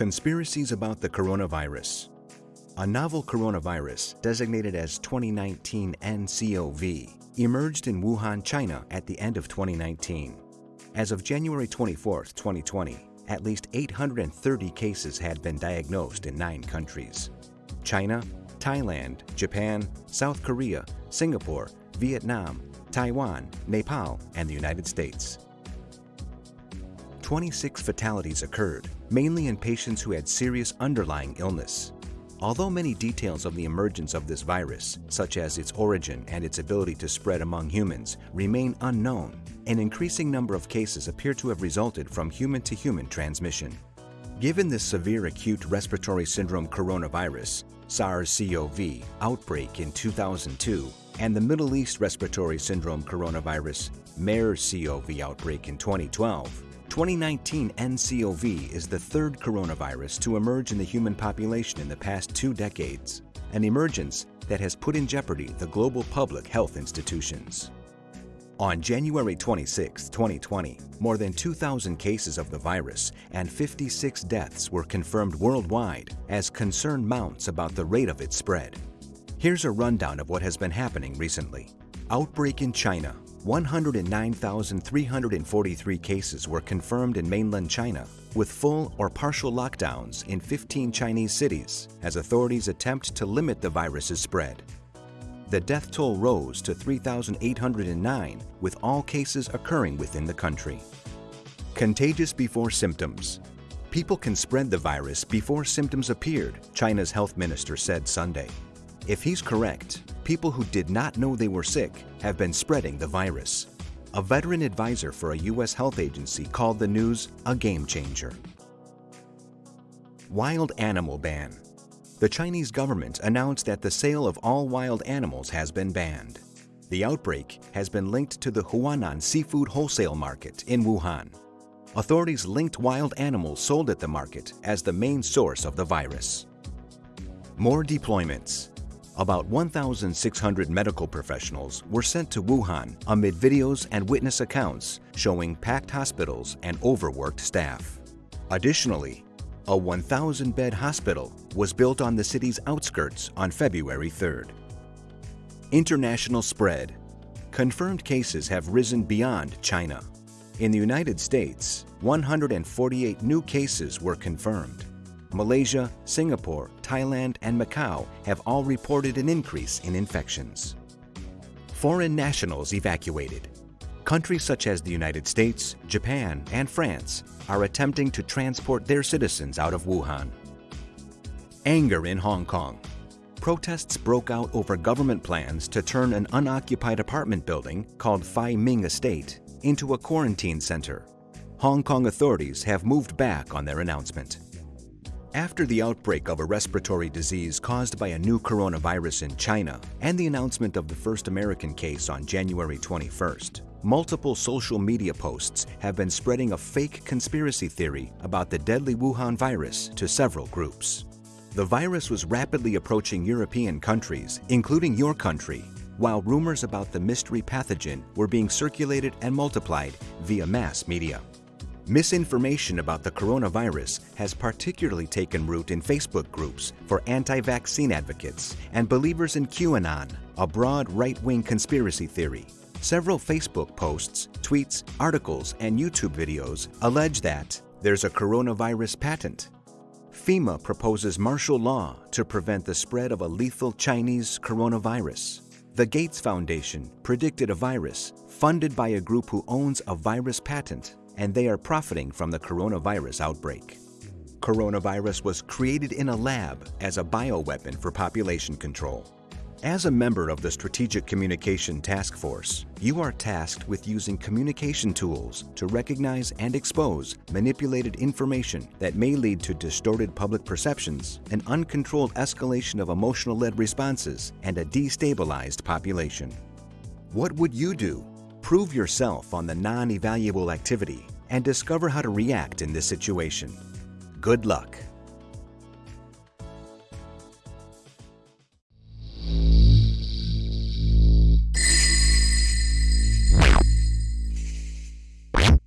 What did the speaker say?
Conspiracies about the coronavirus. A novel coronavirus, designated as 2019 nCoV, emerged in Wuhan, China at the end of 2019. As of January 24, 2020, at least 830 cases had been diagnosed in nine countries. China, Thailand, Japan, South Korea, Singapore, Vietnam, Taiwan, Nepal, and the United States. 26 fatalities occurred, mainly in patients who had serious underlying illness. Although many details of the emergence of this virus, such as its origin and its ability to spread among humans, remain unknown, an increasing number of cases appear to have resulted from human-to-human transmission. Given the severe acute respiratory syndrome coronavirus, SARS-CoV, outbreak in 2002 and the Middle East respiratory syndrome coronavirus, MERS-CoV outbreak in 2012, 2019 nCoV is the third coronavirus to emerge in the human population in the past two decades, an emergence that has put in jeopardy the global public health institutions. On January 26, 2020, more than 2,000 cases of the virus and 56 deaths were confirmed worldwide as concern mounts about the rate of its spread. Here's a rundown of what has been happening recently. Outbreak in China 109,343 cases were confirmed in mainland China, with full or partial lockdowns in 15 Chinese cities as authorities attempt to limit the virus's spread. The death toll rose to 3,809, with all cases occurring within the country. Contagious before symptoms. People can spread the virus before symptoms appeared, China's health minister said Sunday. If he's correct, people who did not know they were sick have been spreading the virus. A veteran advisor for a U.S. health agency called the news a game changer. Wild animal ban. The Chinese government announced that the sale of all wild animals has been banned. The outbreak has been linked to the Huanan seafood wholesale market in Wuhan. Authorities linked wild animals sold at the market as the main source of the virus. More deployments. About 1,600 medical professionals were sent to Wuhan amid videos and witness accounts showing packed hospitals and overworked staff. Additionally, a 1,000-bed hospital was built on the city's outskirts on February 3rd. International spread. Confirmed cases have risen beyond China. In the United States, 148 new cases were confirmed. Malaysia, Singapore, Thailand, and Macau have all reported an increase in infections. Foreign nationals evacuated. Countries such as the United States, Japan, and France are attempting to transport their citizens out of Wuhan. Anger in Hong Kong. Protests broke out over government plans to turn an unoccupied apartment building called Fai Ming Estate into a quarantine center. Hong Kong authorities have moved back on their announcement. After the outbreak of a respiratory disease caused by a new coronavirus in China and the announcement of the first American case on January 21st, multiple social media posts have been spreading a fake conspiracy theory about the deadly Wuhan virus to several groups. The virus was rapidly approaching European countries, including your country, while rumors about the mystery pathogen were being circulated and multiplied via mass media. Misinformation about the coronavirus has particularly taken root in Facebook groups for anti-vaccine advocates and believers in QAnon, a broad right-wing conspiracy theory. Several Facebook posts, tweets, articles, and YouTube videos allege that there's a coronavirus patent. FEMA proposes martial law to prevent the spread of a lethal Chinese coronavirus. The Gates Foundation predicted a virus funded by a group who owns a virus patent and they are profiting from the coronavirus outbreak. Coronavirus was created in a lab as a bioweapon for population control. As a member of the Strategic Communication Task Force, you are tasked with using communication tools to recognize and expose manipulated information that may lead to distorted public perceptions, an uncontrolled escalation of emotional-led responses, and a destabilized population. What would you do Prove yourself on the non-evaluable activity and discover how to react in this situation. Good luck.